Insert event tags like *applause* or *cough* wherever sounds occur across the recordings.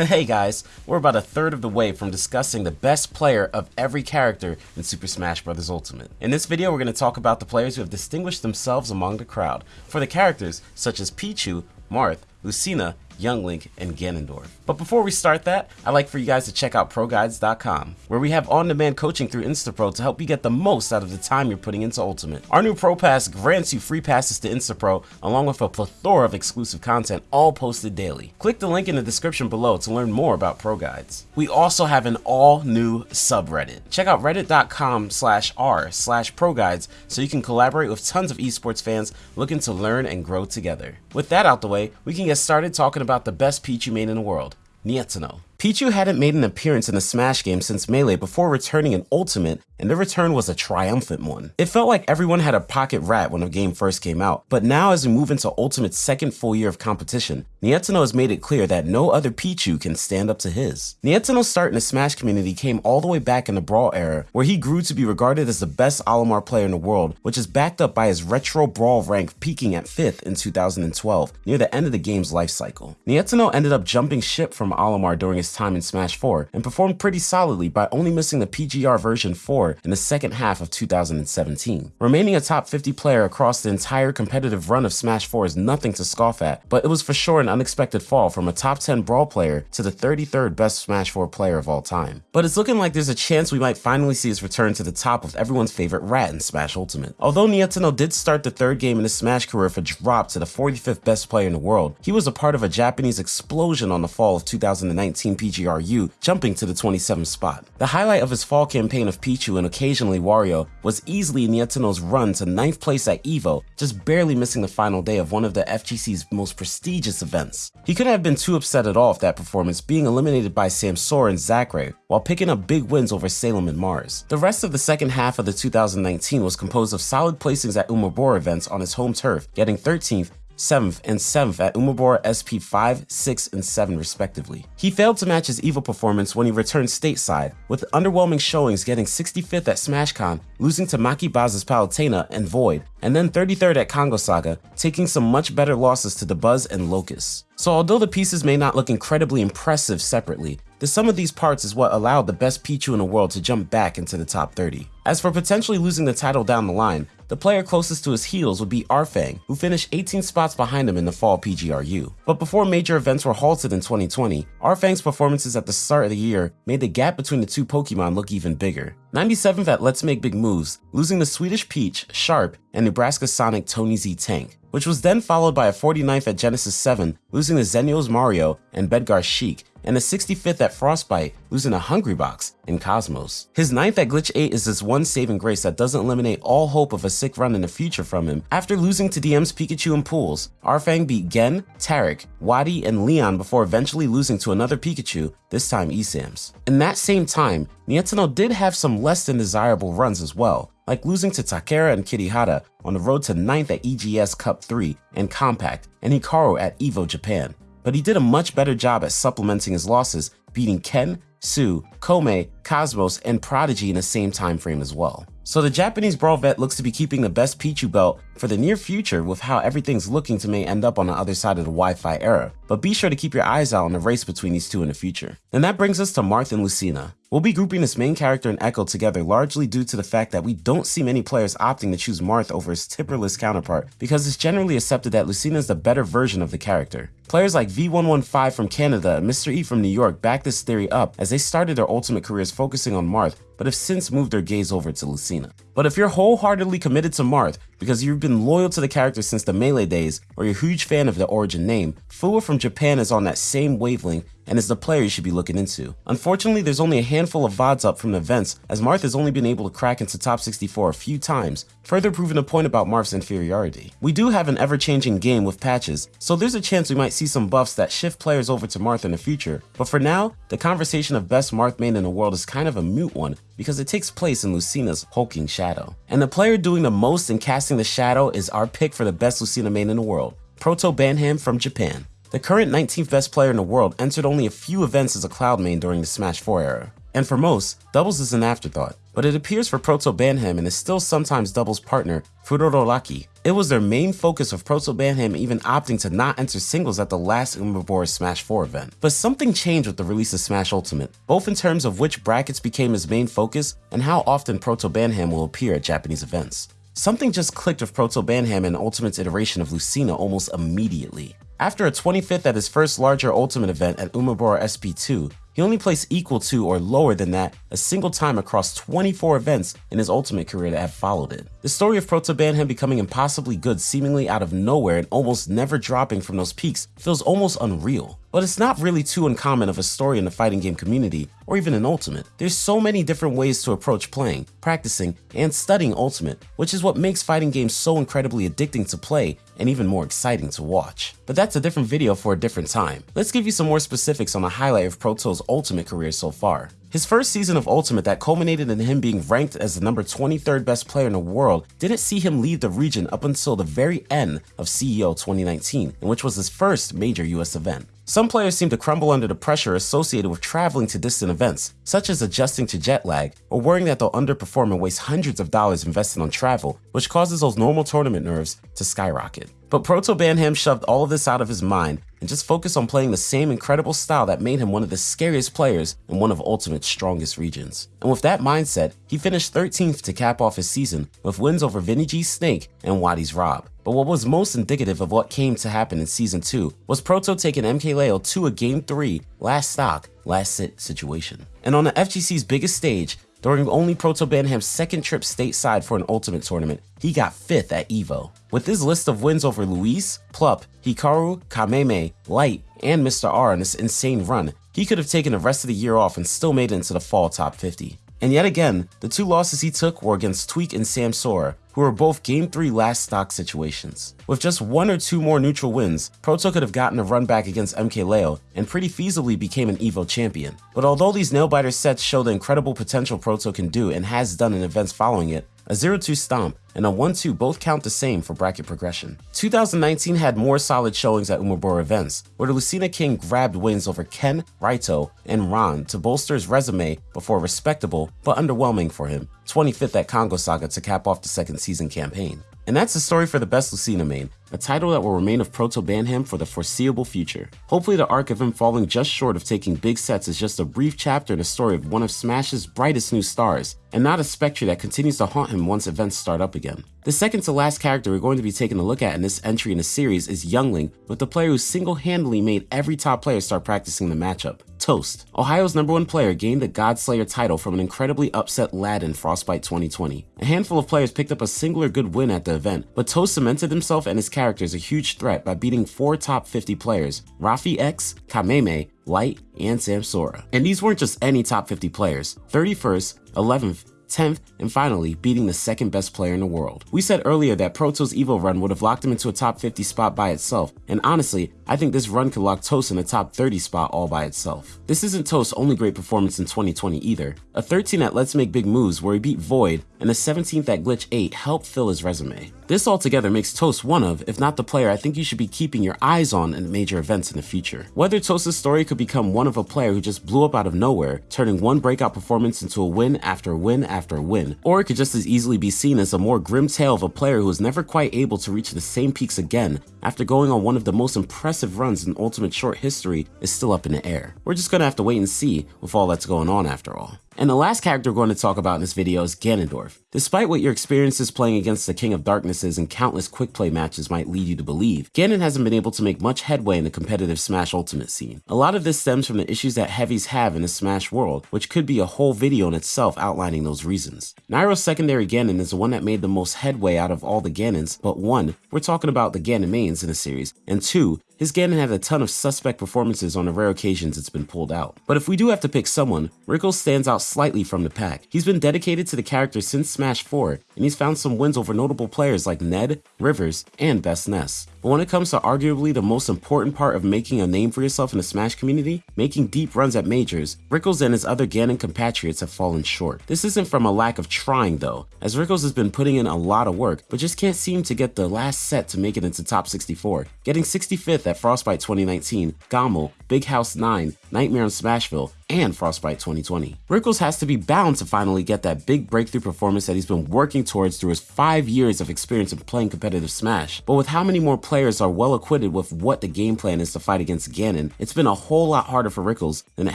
*laughs* Hey guys, we're about a third of the way from discussing the best player of every character in Super Smash Bros. Ultimate. In this video, we're going to talk about the players who have distinguished themselves among the crowd. For the characters, such as Pichu, Marth, Lucina, Young Link, and Ganondorf. But before we start that, I'd like for you guys to check out ProGuides.com, where we have on-demand coaching through Instapro to help you get the most out of the time you're putting into Ultimate. Our new Pro Pass grants you free passes to Instapro, along with a plethora of exclusive content, all posted daily. Click the link in the description below to learn more about Pro Guides. We also have an all-new subreddit. Check out reddit.com slash r slash ProGuides so you can collaborate with tons of esports fans looking to learn and grow together. With that out the way, we can get started talking about the best Pichu main in the world, Nietono. Pichu hadn't made an appearance in a Smash game since Melee before returning in Ultimate, and the return was a triumphant one. It felt like everyone had a pocket rat when the game first came out, but now as we move into Ultimate's second full year of competition, Nietono has made it clear that no other Pichu can stand up to his. Nietono's start in the Smash community came all the way back in the Brawl era, where he grew to be regarded as the best Olimar player in the world, which is backed up by his retro Brawl rank peaking at 5th in 2012, near the end of the game's life cycle. Nietono ended up jumping ship from Olimar during his time in Smash 4 and performed pretty solidly by only missing the PGR version 4 in the second half of 2017. Remaining a top 50 player across the entire competitive run of Smash 4 is nothing to scoff at, but it was for sure an unexpected fall from a top 10 Brawl player to the 33rd best Smash 4 player of all time. But it's looking like there's a chance we might finally see his return to the top of everyone's favorite rat in Smash Ultimate. Although Nietono did start the third game in his Smash career for drop to the 45th best player in the world, he was a part of a Japanese explosion on the fall of 2019 PGRU, jumping to the 27th spot. The highlight of his fall campaign of Pichu and occasionally Wario was easily Nietono's run to 9th place at EVO, just barely missing the final day of one of the FGC's most prestigious events. He couldn't have been too upset at all with that performance, being eliminated by Samsora and Zackray, while picking up big wins over Salem and Mars. The rest of the second half of the 2019 was composed of solid placings at Umebura events on his home turf, getting 13th, 7th, and 7th at Umebura SP 5, 6, and 7 respectively. He failed to match his EVO performance when he returned stateside, with underwhelming showings getting 65th at SmashCon, losing to Maki Baz's Palutena and Void, and then 33rd at Kongo Saga, taking some much better losses to the Buzz and Locust. So although the pieces may not look incredibly impressive separately, the sum of these parts is what allowed the best Pichu in the world to jump back into the top 30. As for potentially losing the title down the line, the player closest to his heels would be Arfang, who finished 18 spots behind him in the fall PGRU. But before major events were halted in 2020, Arfang's performances at the start of the year made the gap between the two Pokemon look even bigger. 97th at Let's Make Big Moves, losing the Swedish Peach, Sharp, and Nebraska Sonic Tony Z Tank, which was then followed by a 49th at Genesis 7, losing the Xenios Mario and Bedgar Sheik, and a 65th at Frostbite, losing a Hungrybox in Cosmos. His 9th at Glitch 8 is this one saving grace that doesn't eliminate all hope of a sick run in the future from him. After losing to DM's Pikachu and Pools, Arfang beat Gen, Tarek, Wadi, and Leon before eventually losing to another Pikachu, this time Esams. In that same time, Nietono did have some less than desirable runs as well, like losing to Takara and Kirihara on the road to 9th at EGS Cup 3 and Compact, and Hikaru at EVO Japan but he did a much better job at supplementing his losses, beating Ken, Sue, Kome, Cosmos, and Prodigy in the same time frame as well. So the Japanese Brawl vet looks to be keeping the best Pichu belt for the near future with how everything's looking to may end up on the other side of the Wi-Fi era, but be sure to keep your eyes out on the race between these two in the future. And that brings us to Marth and Lucina. We'll be grouping this main character and Echo together largely due to the fact that we don't see many players opting to choose Marth over his tipperless counterpart because it's generally accepted that Lucina is the better version of the character. Players like V115 from Canada and Mr. E from New York backed this theory up as they started their ultimate careers focusing on Marth but have since moved their gaze over to Lucina. But if you're wholeheartedly committed to Marth because you've been loyal to the character since the Melee days or you're a huge fan of the origin name, Fuwa from Japan is on that same wavelength and is the player you should be looking into. Unfortunately, there's only a handful of VODs up from the events, as Marth has only been able to crack into top 64 a few times, further proving a point about Marth's inferiority. We do have an ever-changing game with patches, so there's a chance we might see some buffs that shift players over to Marth in the future, but for now, the conversation of best Marth main in the world is kind of a moot one because it takes place in Lucina's hulking shadow. And the player doing the most in casting the shadow is our pick for the best Lucina main in the world, Proto Banham from Japan. The current 19th best player in the world entered only a few events as a Cloud main during the Smash 4 era. And for most, doubles is an afterthought, but it appears for Proto Banham and his still sometimes doubles partner Furorolaki, It was their main focus of Proto Banham even opting to not enter singles at the last Umebura Smash 4 event. But something changed with the release of Smash Ultimate, both in terms of which brackets became his main focus and how often Proto Banham will appear at Japanese events. Something just clicked with Proto Banham and Ultimate's iteration of Lucina almost immediately. After a 25th at his first larger Ultimate event at Umebura SP2, he only placed equal to or lower than that a single time across 24 events in his Ultimate career that have followed it. The story of Proto Banham becoming impossibly good seemingly out of nowhere and almost never dropping from those peaks feels almost unreal. But it's not really too uncommon of a story in the fighting game community, or even in Ultimate. There's so many different ways to approach playing, practicing, and studying Ultimate, which is what makes fighting games so incredibly addicting to play and even more exciting to watch. But that's a different video for a different time. Let's give you some more specifics on the highlight of Proto's Ultimate career so far. His first season of Ultimate that culminated in him being ranked as the number 23rd best player in the world didn't see him leave the region up until the very end of CEO 2019, in which was his first major US event. Some players seem to crumble under the pressure associated with traveling to distant events, such as adjusting to jet lag or worrying that they'll underperform and waste hundreds of dollars invested on travel, which causes those normal tournament nerves to skyrocket. But Proto Banham shoved all of this out of his mind and just focused on playing the same incredible style that made him one of the scariest players in one of Ultimate's strongest regions. And with that mindset, he finished 13th to cap off his season with wins over Vinny G Snake and Waddy's Rob. But what was most indicative of what came to happen in Season 2 was Proto taking MKLeo to a Game 3 last stock, last sit situation. And on the FGC's biggest stage, during only Proto Banham's second trip stateside for an Ultimate tournament, he got 5th at EVO. With his list of wins over Luis, Plup, Hikaru, Kameme, Light, and Mr. R on this insane run, he could have taken the rest of the year off and still made it into the fall top 50. And yet again, the two losses he took were against Tweak and Samsora, who were both Game 3 last stock situations. With just one or two more neutral wins, Proto could have gotten a run back against MKLeo and pretty feasibly became an EVO champion. But although these nail-biter sets show the incredible potential Proto can do and has done in events following it, a 0-2 stomp, and a 1-2 both count the same for bracket progression. 2019 had more solid showings at Umebura events, where the Lucina King grabbed wins over Ken, Raito, and Ron to bolster his resume before respectable but underwhelming for him 25th at Kongo Saga to cap off the second season campaign. And that's the story for the best Lucina main, a title that will remain of Proto Banham for the foreseeable future. Hopefully the arc of him falling just short of taking big sets is just a brief chapter in the story of one of Smash's brightest new stars, and not a specter that continues to haunt him once events start up again. The second to last character we're going to be taking a look at in this entry in the series is Young Link, with the player who single-handedly made every top player start practicing the matchup. Toast. Ohio's number one player gained the Godslayer title from an incredibly upset lad in Frostbite 2020. A handful of players picked up a singular good win at the event, but Toast cemented himself and his character as a huge threat by beating four top 50 players, Rafi X, Kameme, Light, and Samsora. And these weren't just any top 50 players. 31st, 11th, 10th, and finally beating the second best player in the world. We said earlier that Proto's EVO run would have locked him into a top 50 spot by itself, and honestly, I think this run could lock Toast in a top 30 spot all by itself. This isn't Toast's only great performance in 2020 either. A 13 at Let's Make Big Moves where he beat Void, and a 17th at Glitch 8 helped fill his resume. This altogether makes Toast one of, if not the player I think you should be keeping your eyes on in major events in the future. Whether Toast's story could become one of a player who just blew up out of nowhere, turning one breakout performance into a win after win after win, or it could just as easily be seen as a more grim tale of a player who was never quite able to reach the same peaks again after going on one of the most impressive runs in Ultimate short history is still up in the air. We're just gonna have to wait and see with all that's going on after all. And the last character we're going to talk about in this video is Ganondorf. Despite what your experiences playing against the King of Darknesses and countless quick play matches might lead you to believe, Ganon hasn't been able to make much headway in the competitive Smash Ultimate scene. A lot of this stems from the issues that heavies have in the Smash world, which could be a whole video in itself outlining those reasons. Nairo's secondary Ganon is the one that made the most headway out of all the Ganons, but one, we're talking about the Ganon mains in the series, and two, his Ganon had a ton of suspect performances on the rare occasions it's been pulled out. But if we do have to pick someone, Rickles stands out slightly from the pack. He's been dedicated to the character since Smash 4, and he's found some wins over notable players like Ned, Rivers, and Best Ness. But when it comes to arguably the most important part of making a name for yourself in the Smash community, making deep runs at majors, Rickles and his other Ganon compatriots have fallen short. This isn't from a lack of trying though, as Rickles has been putting in a lot of work, but just can't seem to get the last set to make it into top 64. Getting 65th at Frostbite 2019, GOML, Big House 9, Nightmare on Smashville, and Frostbite 2020. Rickles has to be bound to finally get that big breakthrough performance that he's been working towards through his five years of experience in playing competitive Smash. But with how many more players are well acquitted with what the game plan is to fight against Ganon, it's been a whole lot harder for Rickles than it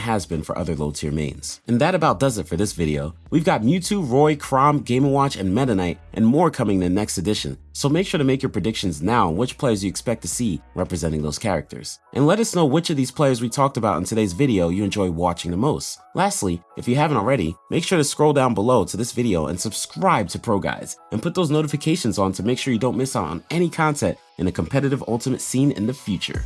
has been for other low tier mains. And that about does it for this video. We've got Mewtwo, Roy, Chrom, Game & Watch, and Meta Knight, and more coming in the next edition, so make sure to make your predictions now on which players you expect to see representing those characters. And let us know which of these players we talked about in today's video you enjoy watching the most. Lastly, if you haven't already, make sure to scroll down below to this video and subscribe to Pro Guides, and put those notifications on to make sure you don't miss out on any content in the competitive ultimate scene in the future.